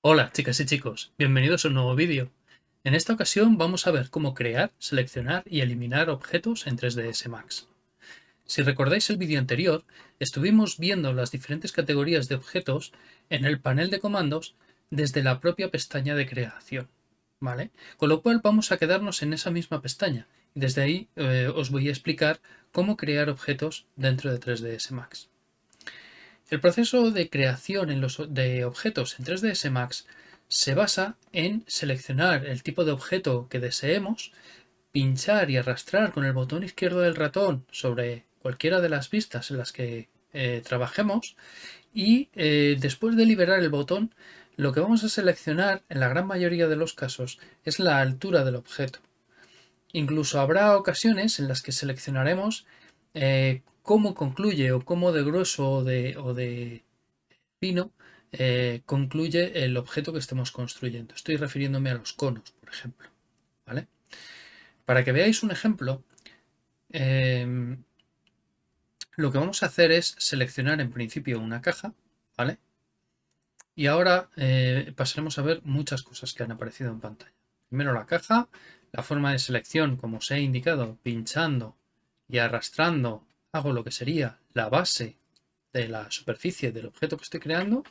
Hola chicas y chicos, bienvenidos a un nuevo vídeo. En esta ocasión vamos a ver cómo crear, seleccionar y eliminar objetos en 3ds Max. Si recordáis el vídeo anterior, estuvimos viendo las diferentes categorías de objetos en el panel de comandos desde la propia pestaña de creación. ¿vale? Con lo cual vamos a quedarnos en esa misma pestaña y desde ahí eh, os voy a explicar cómo crear objetos dentro de 3ds Max. El proceso de creación de objetos en 3ds Max se basa en seleccionar el tipo de objeto que deseemos, pinchar y arrastrar con el botón izquierdo del ratón sobre cualquiera de las vistas en las que eh, trabajemos y eh, después de liberar el botón lo que vamos a seleccionar en la gran mayoría de los casos es la altura del objeto. Incluso habrá ocasiones en las que seleccionaremos eh, cómo concluye o cómo de grueso o de, o de fino eh, concluye el objeto que estemos construyendo. Estoy refiriéndome a los conos, por ejemplo. ¿vale? Para que veáis un ejemplo, em, lo que vamos a hacer es seleccionar en principio una caja, ¿vale? Y ahora eh, pasaremos a ver muchas cosas que han aparecido en pantalla. Primero la caja, la forma de selección, como os he indicado, pinchando y arrastrando hago lo que sería la base de la superficie del objeto que estoy creando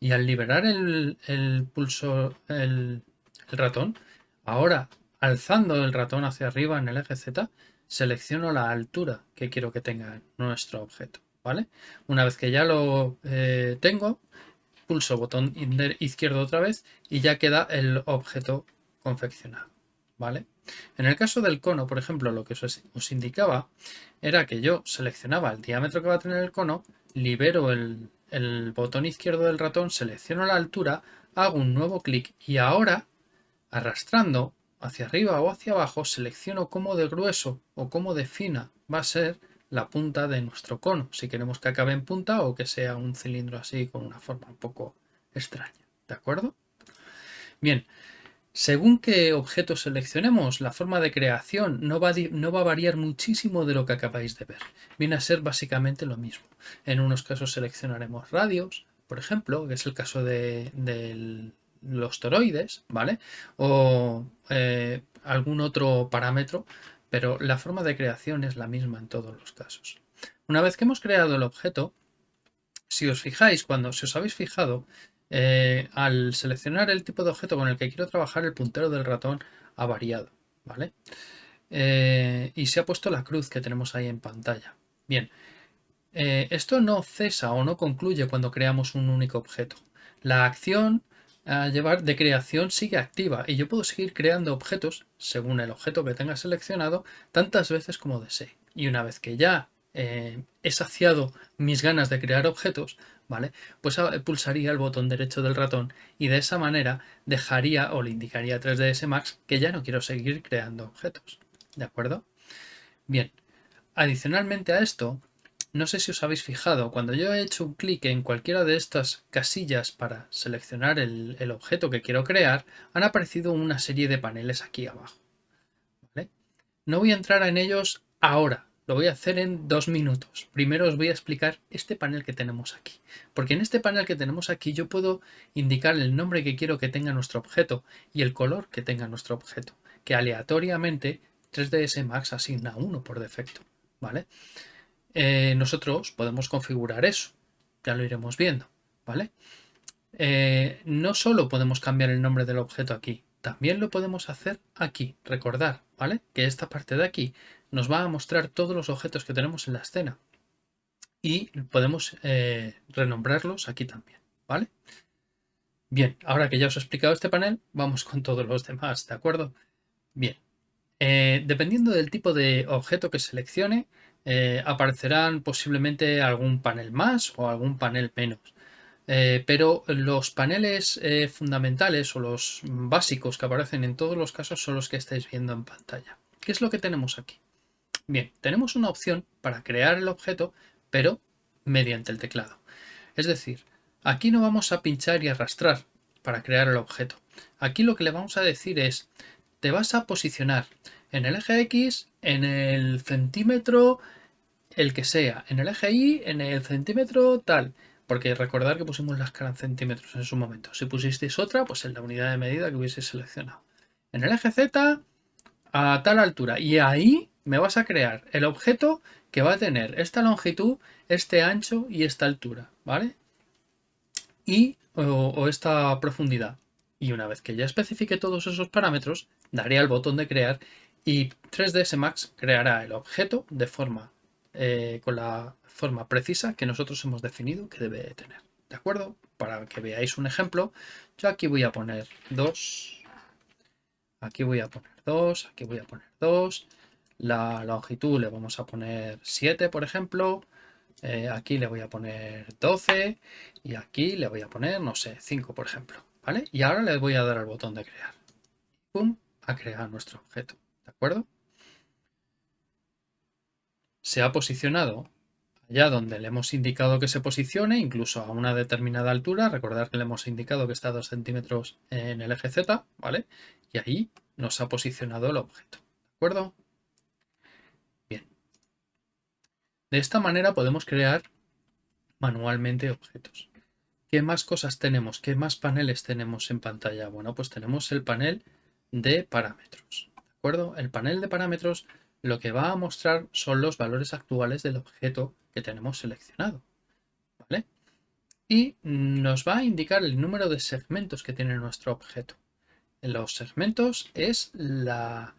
y al liberar el, pulso, el, ratón, ahora alzando el ratón hacia arriba en el eje Z, selecciono la altura que quiero que tenga nuestro objeto. ¿vale? Una vez que ya lo eh, tengo, pulso botón izquierdo otra vez y ya queda el objeto confeccionado. ¿Vale? En el caso del cono, por ejemplo, lo que os, indicaba era que yo seleccionaba el diámetro que va a tener el cono, libero el, botón izquierdo del ratón, selecciono la altura, hago un nuevo clic y ahora, arrastrando hacia arriba o hacia abajo, selecciono cómo de grueso o cómo de fina va a ser la punta de nuestro cono, si queremos que acabe en punta o que sea un cilindro así con una forma un poco extraña. ¿De acuerdo? Bien, según qué objeto seleccionemos, la forma de creación no va, a variar muchísimo de lo que acabáis de ver. Viene a ser básicamente lo mismo. En unos casos seleccionaremos radios, por ejemplo, que es el caso de, los toroides, ¿vale? O eh, algún otro parámetro, pero la forma de creación es la misma en todos los casos. Una vez que hemos creado el objeto, si os fijáis, cuando si os habéis fijado, eh, al seleccionar el tipo de objeto con el que quiero trabajar, el puntero del ratón ha variado, ¿vale? Eh, y se ha puesto la cruz que tenemos ahí en pantalla. Bien, eh, esto no cesa o no concluye cuando creamos un único objeto. La acción a llevar de creación sigue activa y yo puedo seguir creando objetos según el objeto que tenga seleccionado tantas veces como desee. Y una vez que ya he saciado mis ganas de crear objetos, ¿vale? Pues pulsaría el botón derecho del ratón y de esa manera dejaría o le indicaría a 3ds Max que ya no quiero seguir creando objetos. ¿De acuerdo? Bien, adicionalmente a esto, no sé si os habéis fijado, cuando yo he hecho un clic en cualquiera de estas casillas para seleccionar el, objeto que quiero crear, han aparecido una serie de paneles aquí abajo. No voy a entrar en ellos ahora, lo voy a hacer en dos minutos. Primero os voy a explicar este panel que tenemos aquí. Porque en este panel que tenemos aquí yo puedo indicar el nombre que quiero que tenga nuestro objeto y el color que tenga nuestro objeto. Que aleatoriamente 3ds Max asigna uno por defecto. ¿vale? Eh, nosotros podemos configurar eso. Ya lo iremos viendo. ¿vale? Eh, no solo podemos cambiar el nombre del objeto aquí, también lo podemos hacer aquí. Recordar, ¿vale? Que esta parte de aquí nos va a mostrar todos los objetos que tenemos en la escena. Y podemos eh, renombrarlos aquí también, ¿vale? Bien, ahora que ya os he explicado este panel, vamos con todos los demás, ¿de acuerdo? Bien, eh, dependiendo del tipo de objeto que seleccione, eh, aparecerán posiblemente algún panel más o algún panel menos. Pero los paneles fundamentales o los básicos que aparecen en todos los casos son los que estáis viendo en pantalla. ¿Qué es lo que tenemos aquí? Bien, tenemos una opción para crear el objeto, pero mediante el teclado. Es decir, aquí no vamos a pinchar y arrastrar para crear el objeto. Aquí lo que le vamos a decir es, te vas a posicionar en el eje X, en el centímetro, el que sea, en el eje Y, en el centímetro tal. Porque recordar que pusimos la escala en centímetros en su momento. Si pusisteis otra, pues en la unidad de medida que hubiese seleccionado. En el eje Z, a tal altura. Y ahí me vas a crear el objeto que va a tener esta longitud, este ancho y esta altura, ¿vale? Y, o, esta profundidad. Y una vez que ya especifique todos esos parámetros, daré al botón de crear y 3ds Max creará el objeto de forma, eh, con la forma precisa que nosotros hemos definido que debe tener. ¿De acuerdo? Para que veáis un ejemplo, yo aquí voy a poner 2, aquí voy a poner 2, aquí voy a poner 2, la longitud le vamos a poner 7, por ejemplo. Eh, aquí le voy a poner 12 y aquí le voy a poner, no sé, 5, por ejemplo. ¿Vale? Y ahora le voy a dar al botón de crear. ¡Pum! A crear nuestro objeto. ¿De acuerdo? Se ha posicionado allá donde le hemos indicado que se posicione, incluso a una determinada altura. Recordad que le hemos indicado que está a 2 centímetros en el eje Z, ¿vale? Y ahí nos ha posicionado el objeto. ¿De acuerdo? De esta manera podemos crear manualmente objetos. ¿Qué más cosas tenemos? ¿Qué más paneles tenemos en pantalla? Bueno, pues tenemos el panel de parámetros. ¿De acuerdo? El panel de parámetros lo que va a mostrar son los valores actuales del objeto que tenemos seleccionado. ¿Vale? Y nos va a indicar el número de segmentos que tiene nuestro objeto. Los segmentos es la,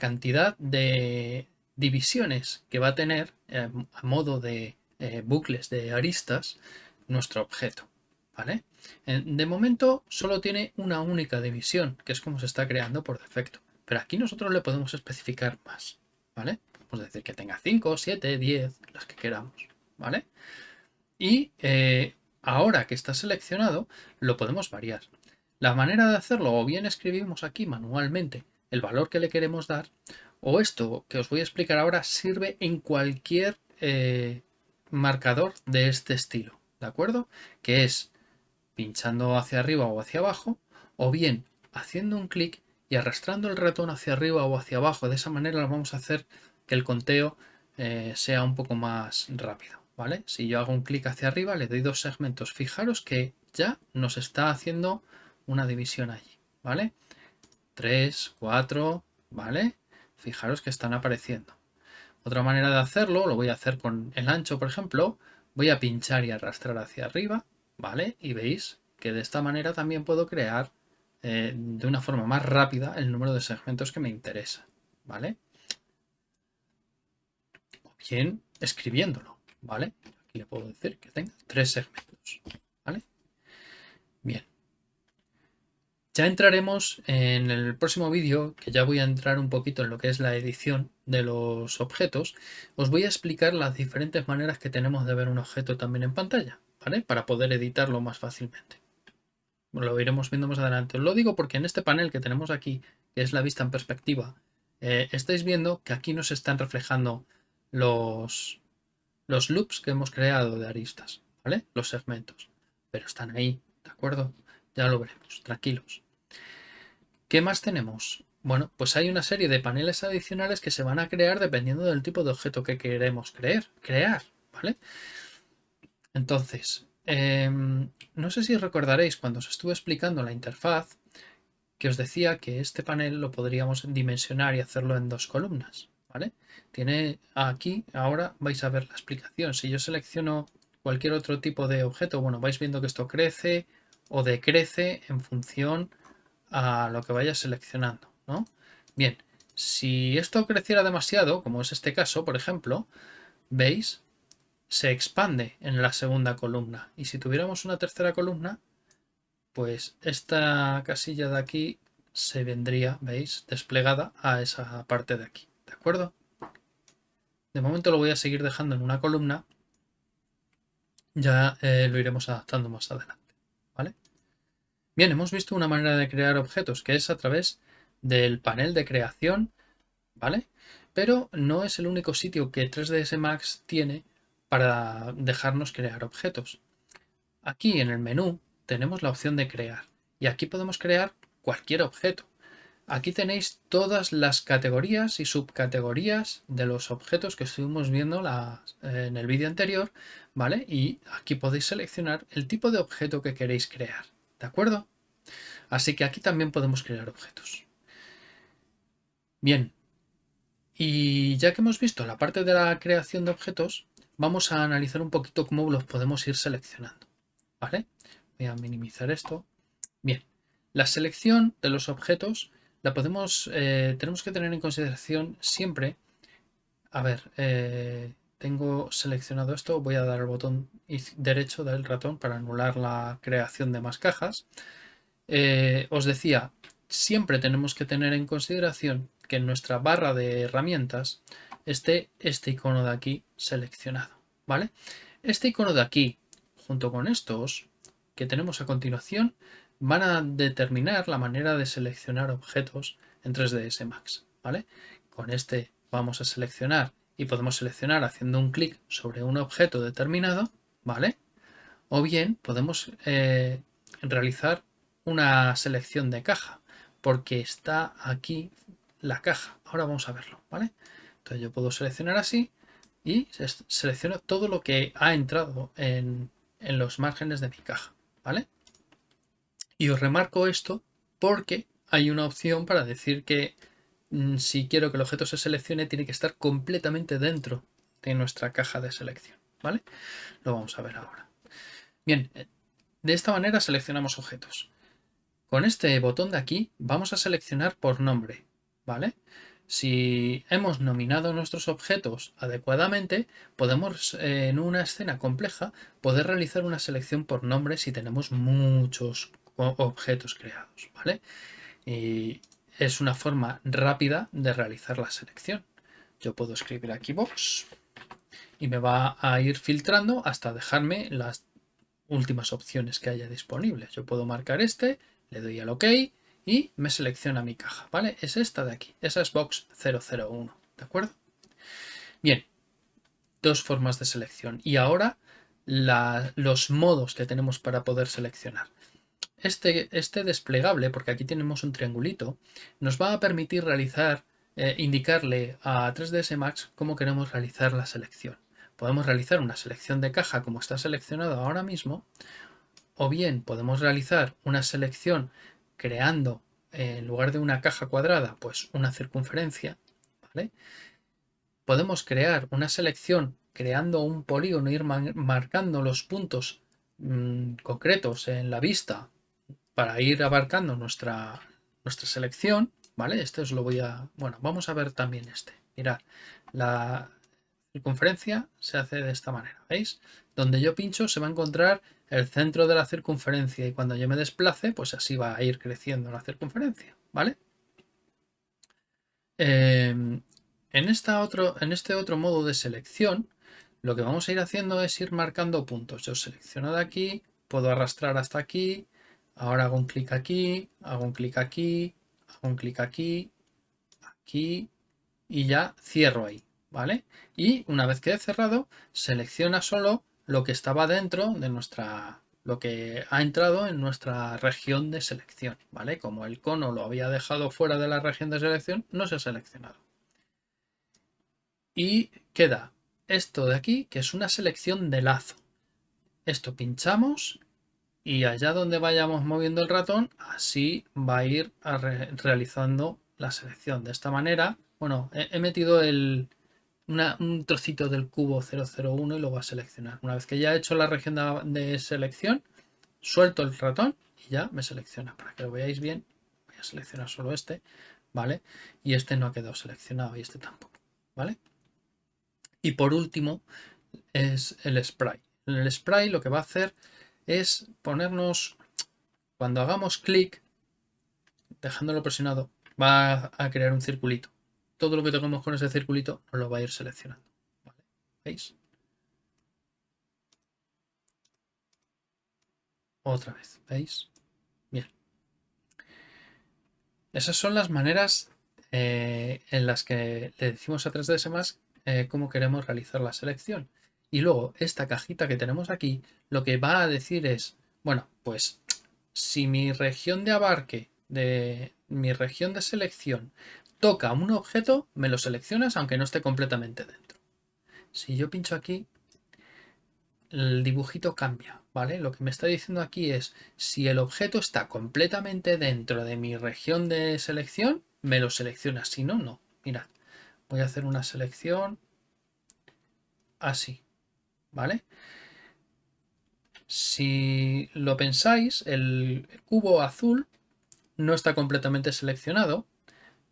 cantidad de, divisiones que va a tener eh, a modo de eh, bucles de aristas nuestro objeto. ¿vale? De momento solo tiene una única división, que es como se está creando por defecto. Pero aquí nosotros le podemos especificar más. ¿Vale? Podemos decir que tenga 5, 7, 10, las que queramos. ¿vale? Y eh, ahora que está seleccionado, lo podemos variar. La manera de hacerlo, o bien escribimos aquí manualmente el valor que le queremos dar, o esto que os voy a explicar ahora sirve en cualquier eh, marcador de este estilo, ¿de acuerdo? Que es pinchando hacia arriba o hacia abajo, o bien haciendo un clic y arrastrando el ratón hacia arriba o hacia abajo. De esa manera vamos a hacer que el conteo eh, sea un poco más rápido, ¿vale? Si yo hago un clic hacia arriba, le doy dos segmentos. Fijaros que ya nos está haciendo una división allí, ¿vale? 3, 4, ¿vale? Fijaros que están apareciendo. Otra manera de hacerlo, lo voy a hacer con el ancho, por ejemplo. Voy a pinchar y arrastrar hacia arriba, ¿vale? Y veis que de esta manera también puedo crear eh, de una forma más rápida el número de segmentos que me interesa, ¿vale? O bien escribiéndolo, ¿vale? Aquí le puedo decir que tenga tres segmentos, ¿vale? Bien. Ya entraremos en el próximo vídeo, que ya voy a entrar un poquito en lo que es la edición de los objetos. Os voy a explicar las diferentes maneras que tenemos de ver un objeto también en pantalla, ¿vale? Para poder editarlo más fácilmente. Lo iremos viendo más adelante. Os lo digo porque en este panel que tenemos aquí, que es la vista en perspectiva, eh, estáis viendo que aquí nos están reflejando los, los loops que hemos creado de aristas, ¿vale? Los segmentos. Pero están ahí, ¿de acuerdo? Ya lo veremos, tranquilos. ¿Qué más tenemos? Bueno, pues hay una serie de paneles adicionales que se van a crear dependiendo del tipo de objeto que queremos creer, crear, ¿vale? Entonces, em, no sé si recordaréis cuando os estuve explicando la interfaz que os decía que este panel lo podríamos dimensionar y hacerlo en dos columnas, ¿vale? Tiene aquí, ahora vais a ver la explicación. Si yo selecciono cualquier otro tipo de objeto, bueno, vais viendo que esto crece o decrece en función a lo que vaya seleccionando, ¿no? Bien, si esto creciera demasiado, como es este caso, por ejemplo, veis, se expande en la segunda columna. Y si tuviéramos una tercera columna, pues esta casilla de aquí se vendría, veis, desplegada a esa parte de aquí, ¿de acuerdo? De momento lo voy a seguir dejando en una columna, ya eh, lo iremos adaptando más adelante, ¿vale? Bien, hemos visto una manera de crear objetos que es a través del panel de creación, ¿vale? Pero no es el único sitio que 3ds Max tiene para dejarnos crear objetos. Aquí en el menú tenemos la opción de crear y aquí podemos crear cualquier objeto. Aquí tenéis todas las categorías y subcategorías de los objetos que estuvimos viendo en el vídeo anterior, ¿vale? Y aquí podéis seleccionar el tipo de objeto que queréis crear, ¿de acuerdo? Así que aquí también podemos crear objetos. Bien, y ya que hemos visto la parte de la creación de objetos, vamos a analizar un poquito cómo los podemos ir seleccionando, ¿vale? Voy a minimizar esto. Bien, la selección de los objetos la podemos, eh, tenemos que tener en consideración siempre, a ver, eh, tengo seleccionado esto, voy a dar el botón derecho del ratón para anular la creación de más cajas. Eh, os decía, siempre tenemos que tener en consideración que en nuestra barra de herramientas esté este icono de aquí seleccionado, ¿vale? Este icono de aquí, junto con estos que tenemos a continuación, van a determinar la manera de seleccionar objetos en 3ds Max. ¿vale? Con este vamos a seleccionar y podemos seleccionar haciendo un clic sobre un objeto determinado, ¿vale? O bien podemos eh, realizar una selección de caja, porque está aquí la caja. Ahora vamos a verlo, ¿vale? Entonces yo puedo seleccionar así y selecciono todo lo que ha entrado en, en los márgenes de mi caja, ¿vale? Y os remarco esto porque hay una opción para decir que mm, si quiero que el objeto se seleccione tiene que estar completamente dentro de nuestra caja de selección. ¿Vale? Lo vamos a ver ahora. Bien, eh, de esta manera seleccionamos objetos. Con este botón de aquí vamos a seleccionar por nombre. ¿Vale? Si hemos nominado nuestros objetos adecuadamente, podemos eh, en una escena compleja poder realizar una selección por nombre si tenemos muchos objetos creados, ¿vale? Y es una forma rápida de realizar la selección. Yo puedo escribir aquí box y me va a ir filtrando hasta dejarme las últimas opciones que haya disponibles. Yo puedo marcar este, le doy al OK y me selecciona mi caja, ¿vale? Es esta de aquí, esa es box 001, ¿de acuerdo? Bien, dos formas de selección y ahora los modos que tenemos para poder seleccionar. Este, este, desplegable, porque aquí tenemos un triangulito, nos va a permitir realizar, eh, indicarle a 3ds Max cómo queremos realizar la selección. Podemos realizar una selección de caja como está seleccionado ahora mismo, o bien podemos realizar una selección creando eh, en lugar de una caja cuadrada, pues una circunferencia, Podemos crear una selección creando un polígono, ir marcando los puntos mm, concretos en la vista para ir abarcando nuestra, nuestra selección, ¿vale? Este os lo voy a... Bueno, vamos a ver también este. Mirad, la circunferencia se hace de esta manera, ¿veis? Donde yo pincho se va a encontrar el centro de la circunferencia y cuando yo me desplace, pues así va a ir creciendo la circunferencia, ¿vale? Em, en, esta otro, en este otro modo de selección, lo que vamos a ir haciendo es ir marcando puntos. Yo selecciono de aquí, puedo arrastrar hasta aquí, Ahora hago un clic aquí, hago un clic aquí, hago un clic aquí, aquí y ya cierro ahí, ¿vale? Y una vez que he cerrado, selecciona solo lo que estaba dentro de nuestra, lo que ha entrado en nuestra región de selección, ¿vale? Como el cono lo había dejado fuera de la región de selección, no se ha seleccionado. Y queda esto de aquí, que es una selección de lazo. Esto pinchamos y allá donde vayamos moviendo el ratón, así va a ir realizando la selección. De esta manera, bueno, he, metido el, un trocito del cubo 001 y lo va a seleccionar. Una vez que ya he hecho la región de, selección, suelto el ratón y ya me selecciona. Para que lo veáis bien, voy a seleccionar solo este, ¿vale? Y este no ha quedado seleccionado y este tampoco, ¿vale? Y por último es el spray. El spray lo que va a hacer es ponernos, cuando hagamos clic, dejándolo presionado, va a crear un circulito. Todo lo que tengamos con ese circulito nos lo va a ir seleccionando. ¿Veis? Otra vez, ¿veis? Bien. Esas son las maneras eh, en las que le decimos a 3ds más eh, cómo queremos realizar la selección. Y luego esta cajita que tenemos aquí lo que va a decir es, bueno, pues si mi región de abarque de, mi región de selección toca un objeto, me lo seleccionas aunque no esté completamente dentro. Si yo pincho aquí, el dibujito cambia, ¿vale? Lo que me está diciendo aquí es, si el objeto está completamente dentro de mi región de selección, me lo selecciona, si no, no. Mirad, voy a hacer una selección así, ¿vale? Si lo pensáis, el cubo azul no está completamente seleccionado,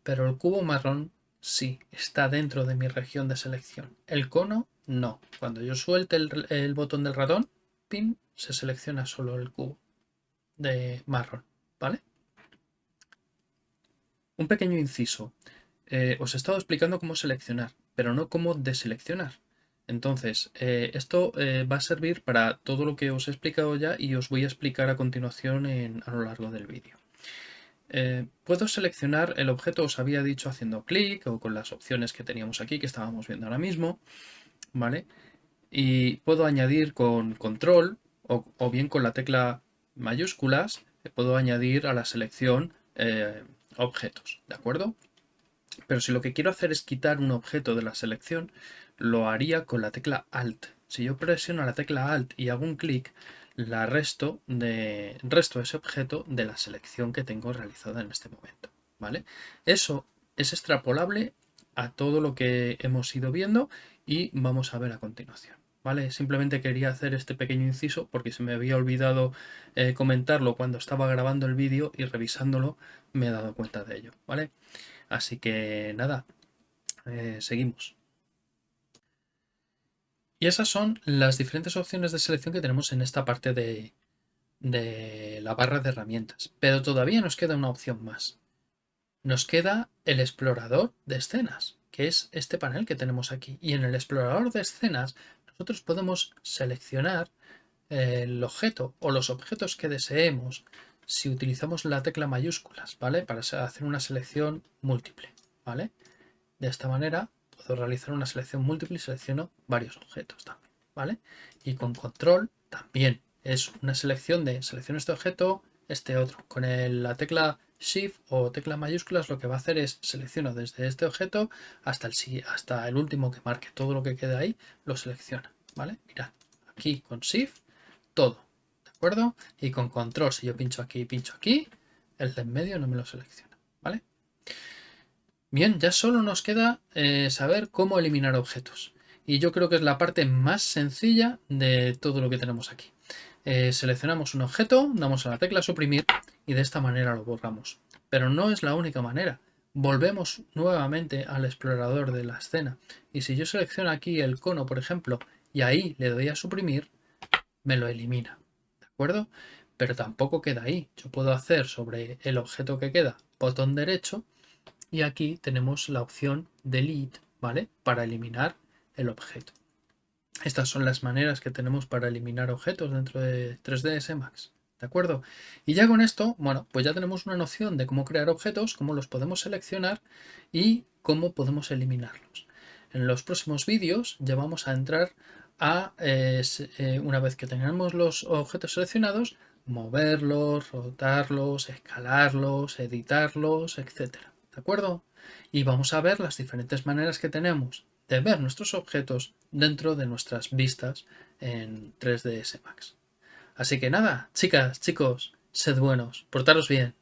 pero el cubo marrón sí, está dentro de mi región de selección. El cono no. Cuando yo suelte el, botón del ratón, pin, se selecciona solo el cubo de marrón, ¿vale? Un pequeño inciso. Eh, os he estado explicando cómo seleccionar, pero no cómo deseleccionar. Entonces, eh, esto eh, va a servir para todo lo que os he explicado ya y os voy a explicar a continuación a lo largo del vídeo. Puedo seleccionar el objeto, os había dicho haciendo clic o con las opciones que teníamos aquí que estábamos viendo ahora mismo. ¿vale? Y puedo añadir con control o, bien con la tecla mayúsculas, puedo añadir a la selección eh, objetos, ¿de acuerdo? Pero si lo que quiero hacer es quitar un objeto de la selección, lo haría con la tecla Alt. Si yo presiono la tecla Alt y hago un clic, la resto, de, resto ese objeto de la selección que tengo realizada en este momento. ¿vale? Eso es extrapolable a todo lo que hemos ido viendo y vamos a ver a continuación. ¿Vale? Simplemente quería hacer este pequeño inciso porque se me había olvidado eh, comentarlo cuando estaba grabando el vídeo y revisándolo me he dado cuenta de ello, ¿vale? Así que nada, eh, seguimos. Y esas son las diferentes opciones de selección que tenemos en esta parte de, de la barra de herramientas. Pero todavía nos queda una opción más. Nos queda el explorador de escenas que es este panel que tenemos aquí. Y en el explorador de escenas nosotros podemos seleccionar eh, el objeto o los objetos que deseemos si utilizamos la tecla mayúsculas, ¿vale? Para hacer una selección múltiple, ¿vale? De esta manera puedo realizar una selección múltiple y selecciono varios objetos también, ¿vale? Y con control también es una selección de selecciono este objeto, este otro. Con la tecla Shift o tecla mayúsculas lo que va a hacer es selecciono desde este objeto hasta el, hasta el último que marque. Todo lo que queda ahí lo selecciona. ¿Vale? Mirad, aquí con Shift todo. ¿De acuerdo? Y con control, si yo pincho aquí y pincho aquí, el de en medio no me lo selecciona. Bien, ya solo nos queda eh, saber cómo eliminar objetos. Y yo creo que es la parte más sencilla de todo lo que tenemos aquí. Eh, seleccionamos un objeto, damos a la tecla suprimir y de esta manera lo borramos. Pero no es la única manera. Volvemos nuevamente al explorador de la escena y si yo selecciono aquí el cono, por ejemplo, y ahí le doy a suprimir, me lo elimina. ¿De acuerdo? Pero tampoco queda ahí. Yo puedo hacer sobre el objeto que queda botón derecho y aquí tenemos la opción delete, ¿vale? Para eliminar el objeto. Estas son las maneras que tenemos para eliminar objetos dentro de 3ds Max. ¿De acuerdo? Y ya con esto, bueno, pues ya tenemos una noción de cómo crear objetos, cómo los podemos seleccionar y cómo podemos eliminarlos. En los próximos vídeos ya vamos a entrar a, eh, eh, una vez que tengamos los objetos seleccionados, moverlos, rotarlos, escalarlos, editarlos, etc. ¿De acuerdo? Y vamos a ver las diferentes maneras que tenemos de ver nuestros objetos dentro de nuestras vistas en 3ds Max. Así que nada, chicas, chicos, sed buenos, portaros bien.